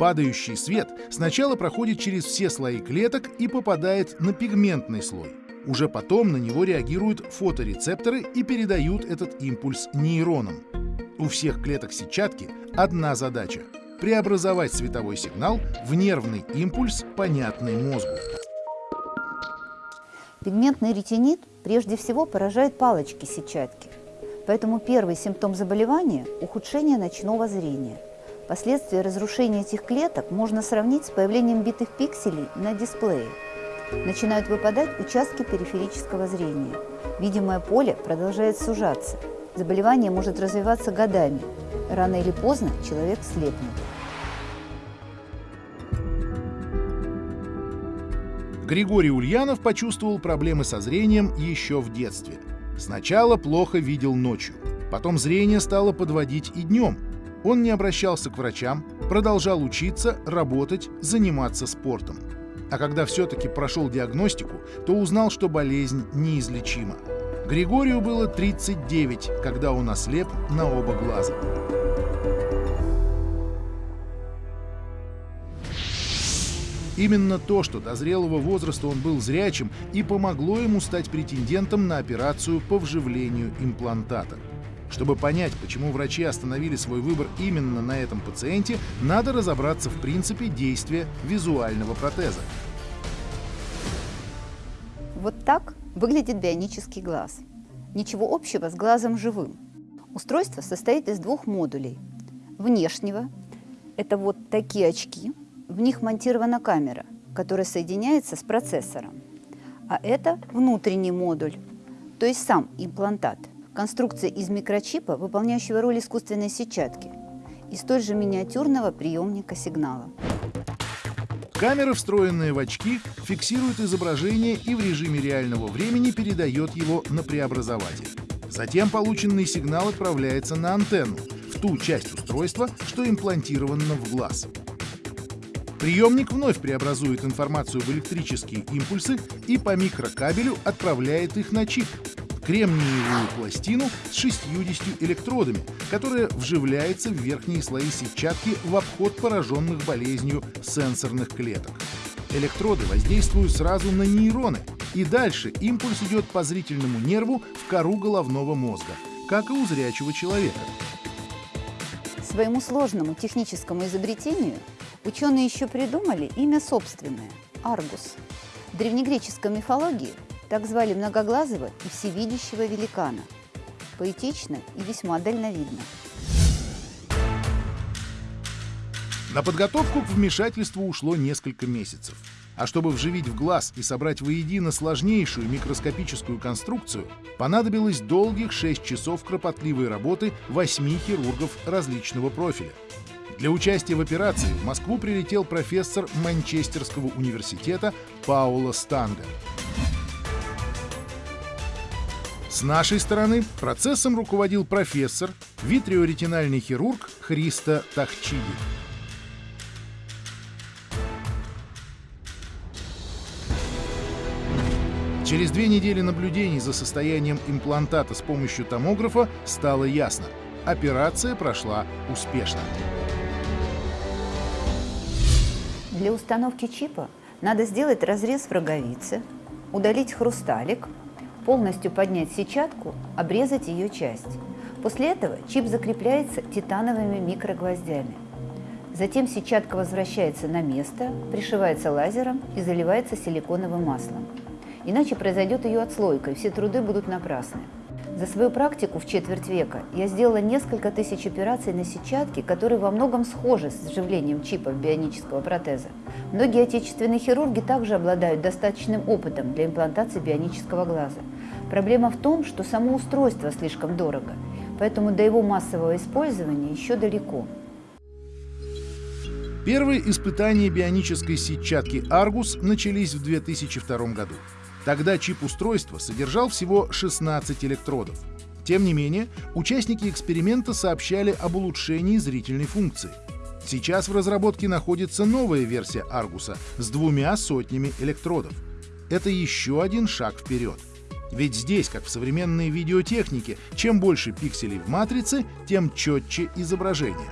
Падающий свет сначала проходит через все слои клеток и попадает на пигментный слой. Уже потом на него реагируют фоторецепторы и передают этот импульс нейронам. У всех клеток сетчатки одна задача — преобразовать световой сигнал в нервный импульс, понятный мозгу. Пигментный ретинит прежде всего поражает палочки сетчатки. Поэтому первый симптом заболевания – ухудшение ночного зрения. Последствия разрушения этих клеток можно сравнить с появлением битых пикселей на дисплее. Начинают выпадать участки периферического зрения. Видимое поле продолжает сужаться. Заболевание может развиваться годами. Рано или поздно человек слепнет. Григорий Ульянов почувствовал проблемы со зрением еще в детстве. Сначала плохо видел ночью, потом зрение стало подводить и днем. Он не обращался к врачам, продолжал учиться, работать, заниматься спортом. А когда все-таки прошел диагностику, то узнал, что болезнь неизлечима. Григорию было 39, когда он ослеп на оба глаза. Именно то, что до зрелого возраста он был зрячим, и помогло ему стать претендентом на операцию по вживлению имплантата. Чтобы понять, почему врачи остановили свой выбор именно на этом пациенте, надо разобраться в принципе действия визуального протеза. Вот так выглядит бионический глаз. Ничего общего с глазом живым. Устройство состоит из двух модулей. Внешнего – это вот такие очки, в них монтирована камера, которая соединяется с процессором. А это внутренний модуль, то есть сам имплантат. Конструкция из микрочипа, выполняющего роль искусственной сетчатки, и столь же миниатюрного приемника сигнала. Камера, встроенная в очки, фиксирует изображение и в режиме реального времени передает его на преобразователь. Затем полученный сигнал отправляется на антенну, в ту часть устройства, что имплантировано в глаз. Приемник вновь преобразует информацию в электрические импульсы и по микрокабелю отправляет их на чип, кремниевую пластину с 60 электродами, которая вживляется в верхние слои сетчатки в обход пораженных болезнью сенсорных клеток. Электроды воздействуют сразу на нейроны, и дальше импульс идет по зрительному нерву в кору головного мозга, как и у зрячего человека. Своему сложному техническому изобретению Ученые еще придумали имя собственное – Аргус. В древнегреческой мифологии так звали многоглазого и всевидящего великана. Поэтично и весьма дальновидно. На подготовку к вмешательству ушло несколько месяцев. А чтобы вживить в глаз и собрать воедино сложнейшую микроскопическую конструкцию, понадобилось долгих 6 часов кропотливой работы 8 хирургов различного профиля. Для участия в операции в Москву прилетел профессор Манчестерского университета Паула Станга. С нашей стороны процессом руководил профессор, витриоретинальный хирург Христа Тахчиди. Через две недели наблюдений за состоянием имплантата с помощью томографа стало ясно – операция прошла успешно. Для установки чипа надо сделать разрез в роговице, удалить хрусталик, полностью поднять сетчатку, обрезать ее часть. После этого чип закрепляется титановыми микрогвоздями. Затем сетчатка возвращается на место, пришивается лазером и заливается силиконовым маслом. Иначе произойдет ее отслойка, и все труды будут напрасны. За свою практику в четверть века я сделала несколько тысяч операций на сетчатке, которые во многом схожи с вживлением чипов бионического протеза. Многие отечественные хирурги также обладают достаточным опытом для имплантации бионического глаза. Проблема в том, что само устройство слишком дорого, поэтому до его массового использования еще далеко. Первые испытания бионической сетчатки Argus начались в 2002 году. Тогда чип устройства содержал всего 16 электродов. Тем не менее, участники эксперимента сообщали об улучшении зрительной функции. Сейчас в разработке находится новая версия Аргуса с двумя сотнями электродов. Это еще один шаг вперед. Ведь здесь, как в современной видеотехнике, чем больше пикселей в матрице, тем четче изображение.